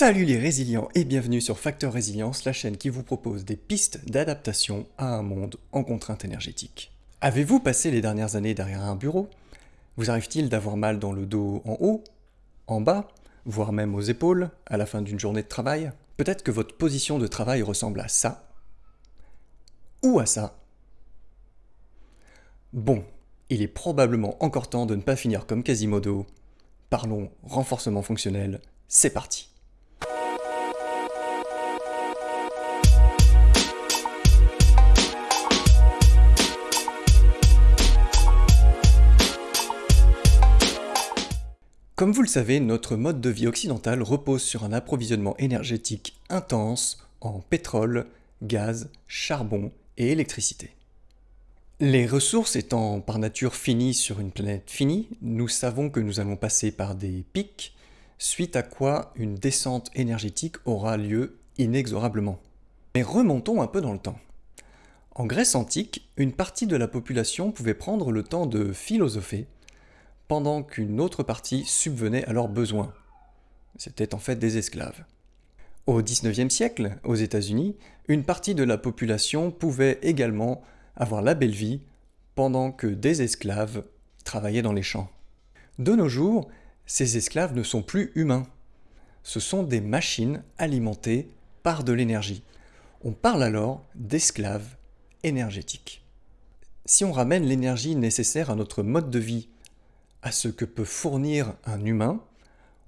Salut les résilients et bienvenue sur Facteur Résilience, la chaîne qui vous propose des pistes d'adaptation à un monde en contrainte énergétique. Avez-vous passé les dernières années derrière un bureau? Vous arrive-t-il d'avoir mal dans le dos en haut, en bas, voire même aux épaules à la fin d'une journée de travail? Peut-être que votre position de travail ressemble à ça ou à ça. Bon, il est probablement encore temps de ne pas finir comme Quasimodo. Parlons renforcement fonctionnel, c'est parti Comme vous le savez, notre mode de vie occidental repose sur un approvisionnement énergétique intense en pétrole, gaz, charbon et électricité. Les ressources étant par nature finies sur une planète finie, nous savons que nous allons passer par des pics, suite à quoi une descente énergétique aura lieu inexorablement. Mais remontons un peu dans le temps. En Grèce antique, une partie de la population pouvait prendre le temps de philosopher pendant qu'une autre partie subvenait à leurs besoins. C'était en fait des esclaves. Au XIXe siècle, aux États-Unis, une partie de la population pouvait également avoir la belle vie pendant que des esclaves travaillaient dans les champs. De nos jours, ces esclaves ne sont plus humains. Ce sont des machines alimentées par de l'énergie. On parle alors d'esclaves énergétiques. Si on ramène l'énergie nécessaire à notre mode de vie à ce que peut fournir un humain,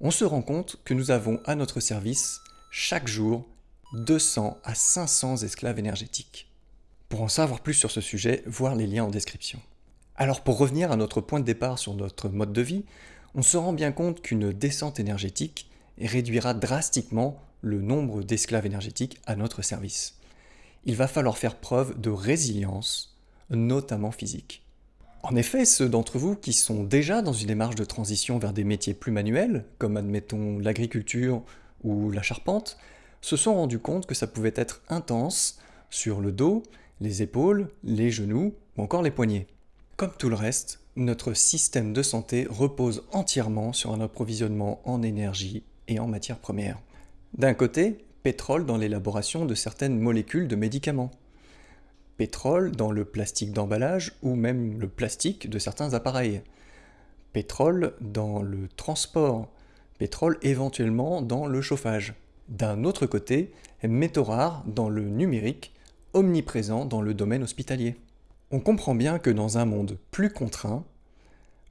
on se rend compte que nous avons à notre service chaque jour 200 à 500 esclaves énergétiques. Pour en savoir plus sur ce sujet, voir les liens en description. Alors pour revenir à notre point de départ sur notre mode de vie, on se rend bien compte qu'une descente énergétique réduira drastiquement le nombre d'esclaves énergétiques à notre service. Il va falloir faire preuve de résilience, notamment physique. En effet, ceux d'entre vous qui sont déjà dans une démarche de transition vers des métiers plus manuels, comme admettons l'agriculture ou la charpente, se sont rendus compte que ça pouvait être intense sur le dos, les épaules, les genoux ou encore les poignets. Comme tout le reste, notre système de santé repose entièrement sur un approvisionnement en énergie et en matières premières. D'un côté, pétrole dans l'élaboration de certaines molécules de médicaments pétrole dans le plastique d'emballage ou même le plastique de certains appareils, pétrole dans le transport, pétrole éventuellement dans le chauffage. D'un autre côté, métaux rares dans le numérique, omniprésent dans le domaine hospitalier. On comprend bien que dans un monde plus contraint,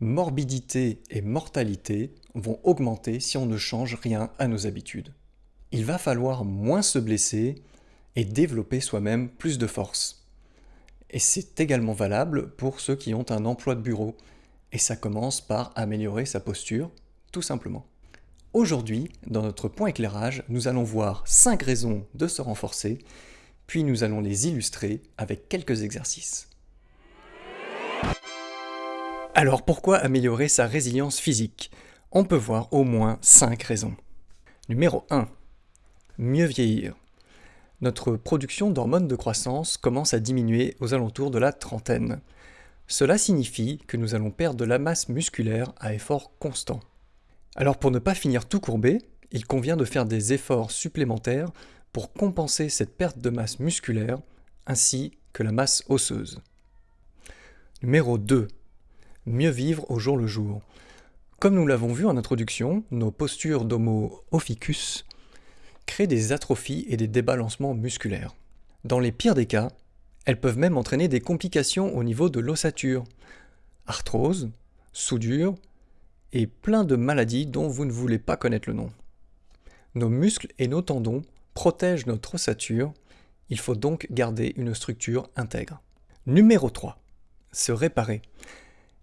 morbidité et mortalité vont augmenter si on ne change rien à nos habitudes. Il va falloir moins se blesser et développer soi-même plus de force. Et c'est également valable pour ceux qui ont un emploi de bureau. Et ça commence par améliorer sa posture, tout simplement. Aujourd'hui, dans notre point éclairage, nous allons voir 5 raisons de se renforcer, puis nous allons les illustrer avec quelques exercices. Alors pourquoi améliorer sa résilience physique? On peut voir au moins 5 raisons. Numéro 1. Mieux vieillir notre production d'hormones de croissance commence à diminuer aux alentours de la trentaine. Cela signifie que nous allons perdre de la masse musculaire à effort constant. Alors pour ne pas finir tout courbé, il convient de faire des efforts supplémentaires pour compenser cette perte de masse musculaire ainsi que la masse osseuse. Numéro 2. Mieux vivre au jour le jour. Comme nous l'avons vu en introduction, nos postures d'Homo ophiuchus créent des atrophies et des débalancements musculaires. Dans les pires des cas, elles peuvent même entraîner des complications au niveau de l'ossature, arthrose, soudure et plein de maladies dont vous ne voulez pas connaître le nom. Nos muscles et nos tendons protègent notre ossature, il faut donc garder une structure intègre. Numéro 3. Se réparer.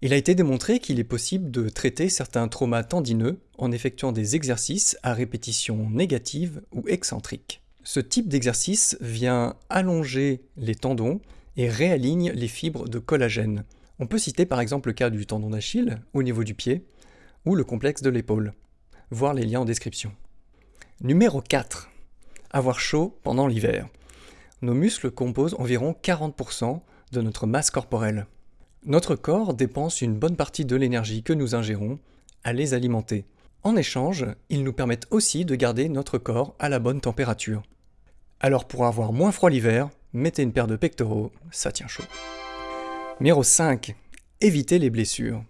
Il a été démontré qu'il est possible de traiter certains traumas tendineux en effectuant des exercices à répétition négative ou excentrique. Ce type d'exercice vient allonger les tendons et réaligne les fibres de collagène. On peut citer par exemple le cas du tendon d'Achille au niveau du pied ou le complexe de l'épaule. Voir les liens en description. Numéro 4. Avoir chaud pendant l'hiver. Nos muscles composent environ 40% de notre masse corporelle. Notre corps dépense une bonne partie de l'énergie que nous ingérons à les alimenter. En échange, ils nous permettent aussi de garder notre corps à la bonne température. Alors pour avoir moins froid l'hiver, mettez une paire de pectoraux, ça tient chaud. Numéro 5. Évitez les blessures.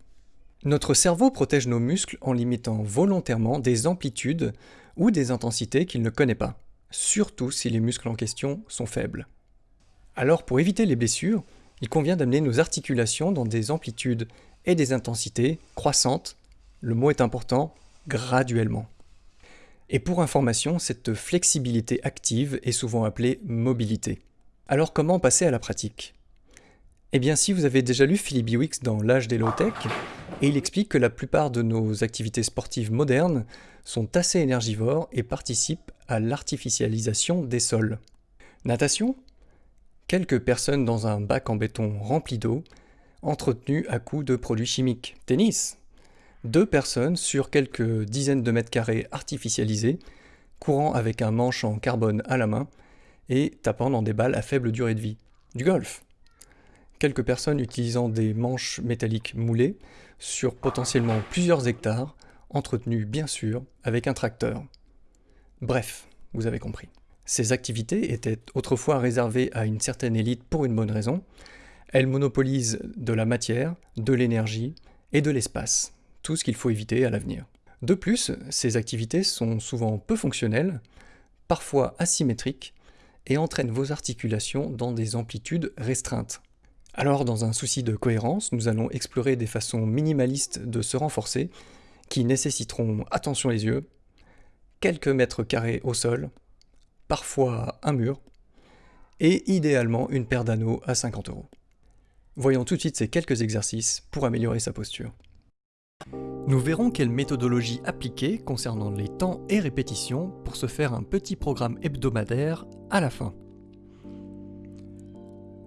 Notre cerveau protège nos muscles en limitant volontairement des amplitudes ou des intensités qu'il ne connaît pas, surtout si les muscles en question sont faibles. Alors pour éviter les blessures, il convient d'amener nos articulations dans des amplitudes et des intensités croissantes, le mot est important, graduellement. Et pour information, cette flexibilité active est souvent appelée mobilité. Alors comment passer à la pratique? Eh bien si vous avez déjà lu Philip Biwix dans L'âge des low-tech, et il explique que la plupart de nos activités sportives modernes sont assez énergivores et participent à l'artificialisation des sols. Natation? Quelques personnes dans un bac en béton rempli d'eau, entretenu à coups de produits chimiques. Tennis Deux personnes sur quelques dizaines de mètres carrés artificialisés, courant avec un manche en carbone à la main et tapant dans des balles à faible durée de vie. Du golf Quelques personnes utilisant des manches métalliques moulées sur potentiellement plusieurs hectares, entretenus bien sûr avec un tracteur. Bref, vous avez compris. Ces activités étaient autrefois réservées à une certaine élite pour une bonne raison. Elles monopolisent de la matière, de l'énergie et de l'espace, tout ce qu'il faut éviter à l'avenir. De plus, ces activités sont souvent peu fonctionnelles, parfois asymétriques, et entraînent vos articulations dans des amplitudes restreintes. Alors, dans un souci de cohérence, nous allons explorer des façons minimalistes de se renforcer, qui nécessiteront, attention les yeux, quelques mètres carrés au sol, parfois un mur, et idéalement une paire d'anneaux à 50 euros. Voyons tout de suite ces quelques exercices pour améliorer sa posture. Nous verrons quelle méthodologie appliquer concernant les temps et répétitions pour se faire un petit programme hebdomadaire à la fin.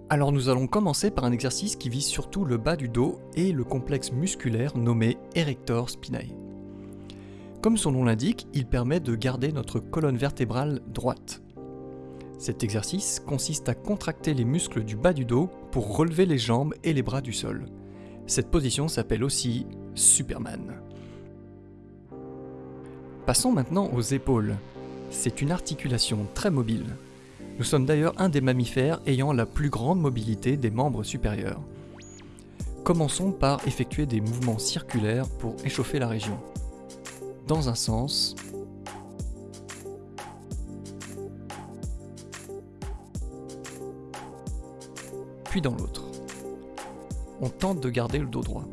Alors nous allons commencer par un exercice qui vise surtout le bas du dos et le complexe musculaire nommé Erector Spinae. Comme son nom l'indique, il permet de garder notre colonne vertébrale droite. Cet exercice consiste à contracter les muscles du bas du dos pour relever les jambes et les bras du sol. Cette position s'appelle aussi Superman. Passons maintenant aux épaules. C'est une articulation très mobile. Nous sommes d'ailleurs un des mammifères ayant la plus grande mobilité des membres supérieurs. Commençons par effectuer des mouvements circulaires pour échauffer la région dans un sens, puis dans l'autre. On tente de garder le dos droit.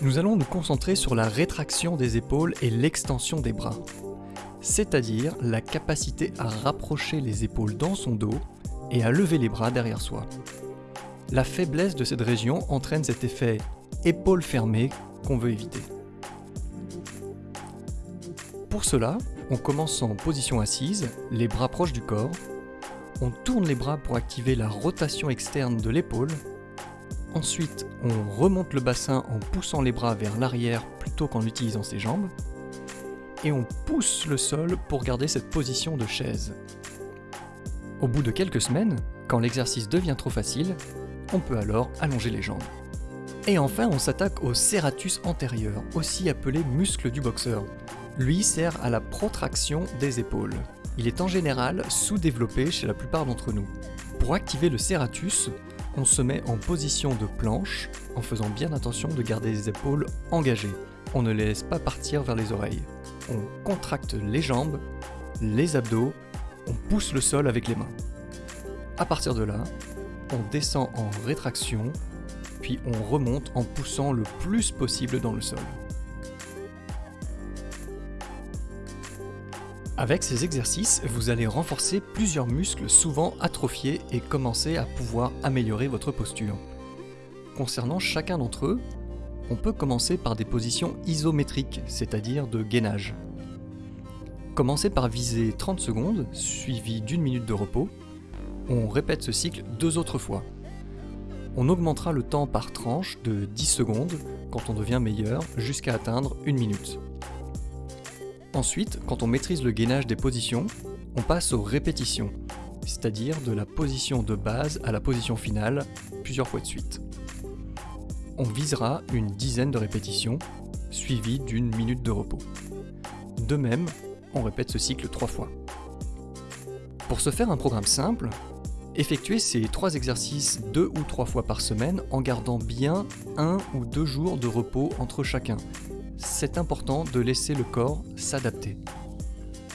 Nous allons nous concentrer sur la rétraction des épaules et l'extension des bras, c'est-à-dire la capacité à rapprocher les épaules dans son dos et à lever les bras derrière soi. La faiblesse de cette région entraîne cet effet épaule fermée qu'on veut éviter. Pour cela, on commence en position assise, les bras proches du corps. On tourne les bras pour activer la rotation externe de l'épaule. Ensuite, on remonte le bassin en poussant les bras vers l'arrière plutôt qu'en utilisant ses jambes. Et on pousse le sol pour garder cette position de chaise. Au bout de quelques semaines, quand l'exercice devient trop facile, on peut alors allonger les jambes. Et enfin, on s'attaque au serratus antérieur, aussi appelé muscle du boxeur. Lui sert à la protraction des épaules. Il est en général sous-développé chez la plupart d'entre nous. Pour activer le serratus, on se met en position de planche en faisant bien attention de garder les épaules engagées. On ne les laisse pas partir vers les oreilles. On contracte les jambes, les abdos, on pousse le sol avec les mains. À partir de là, on descend en rétraction, puis on remonte en poussant le plus possible dans le sol. Avec ces exercices, vous allez renforcer plusieurs muscles souvent atrophiés et commencer à pouvoir améliorer votre posture. Concernant chacun d'entre eux, on peut commencer par des positions isométriques, c'est-à-dire de gainage. Commencez par viser 30 secondes, suivi d'une minute de repos, on répète ce cycle deux autres fois. On augmentera le temps par tranche de 10 secondes quand on devient meilleur jusqu'à atteindre une minute. Ensuite, quand on maîtrise le gainage des positions, on passe aux répétitions. c'est-à-dire de la position de base à la position finale, plusieurs fois de suite. On visera une dizaine de répétitions, suivies d'une minute de repos. De même, on répète ce cycle trois fois. Pour se faire un programme simple, effectuez ces trois exercices deux ou trois fois par semaine en gardant bien un ou deux jours de repos entre chacun. C'est important de laisser le corps s'adapter.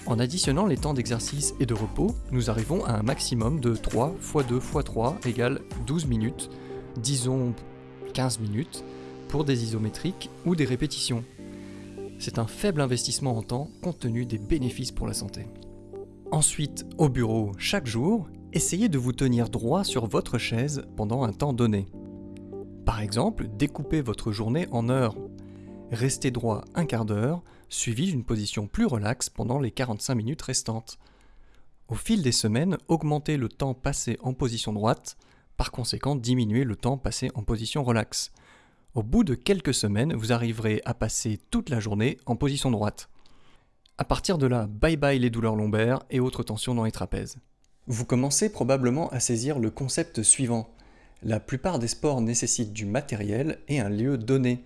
En additionnant les temps d'exercice et de repos, nous arrivons à un maximum de 3 x 2 x 3 égale 12 minutes, disons 15 minutes, pour des isométriques ou des répétitions. C'est un faible investissement en temps compte tenu des bénéfices pour la santé. Ensuite, au bureau, chaque jour, essayez de vous tenir droit sur votre chaise pendant un temps donné. Par exemple, découpez votre journée en heures. Restez droit un quart d'heure, suivi d'une position plus relaxe pendant les 45 minutes restantes. Au fil des semaines, augmentez le temps passé en position droite, par conséquent diminuez le temps passé en position relaxe. Au bout de quelques semaines, vous arriverez à passer toute la journée en position droite. À partir de là, bye bye les douleurs lombaires et autres tensions dans les trapèzes. Vous commencez probablement à saisir le concept suivant. La plupart des sports nécessitent du matériel et un lieu donné.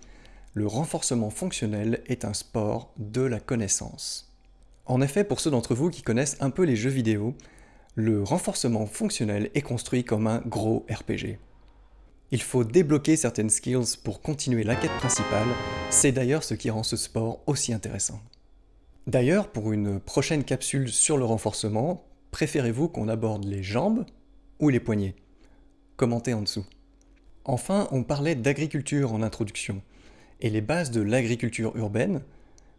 Le renforcement fonctionnel est un sport de la connaissance. En effet, pour ceux d'entre vous qui connaissent un peu les jeux vidéo, le renforcement fonctionnel est construit comme un gros RPG. Il faut débloquer certaines skills pour continuer la quête principale, c'est d'ailleurs ce qui rend ce sport aussi intéressant. D'ailleurs, pour une prochaine capsule sur le renforcement, Préférez-vous qu'on aborde les jambes ou les poignets? Commentez en dessous. Enfin, on parlait d'agriculture en introduction, et les bases de l'agriculture urbaine,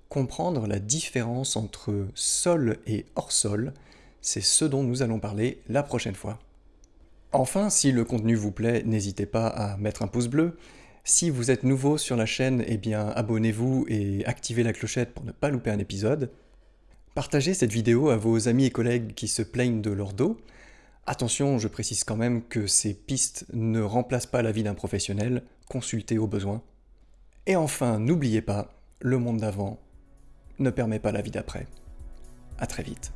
comprendre la différence entre sol et hors sol, c'est ce dont nous allons parler la prochaine fois. Enfin, si le contenu vous plaît, n'hésitez pas à mettre un pouce bleu. Si vous êtes nouveau sur la chaîne, eh bien abonnez-vous et activez la clochette pour ne pas louper un épisode. Partagez cette vidéo à vos amis et collègues qui se plaignent de leur dos. Attention, je précise quand même que ces pistes ne remplacent pas la vie d'un professionnel, consultez au besoin. Et enfin, n'oubliez pas, le monde d'avant ne permet pas la vie d'après. A très vite.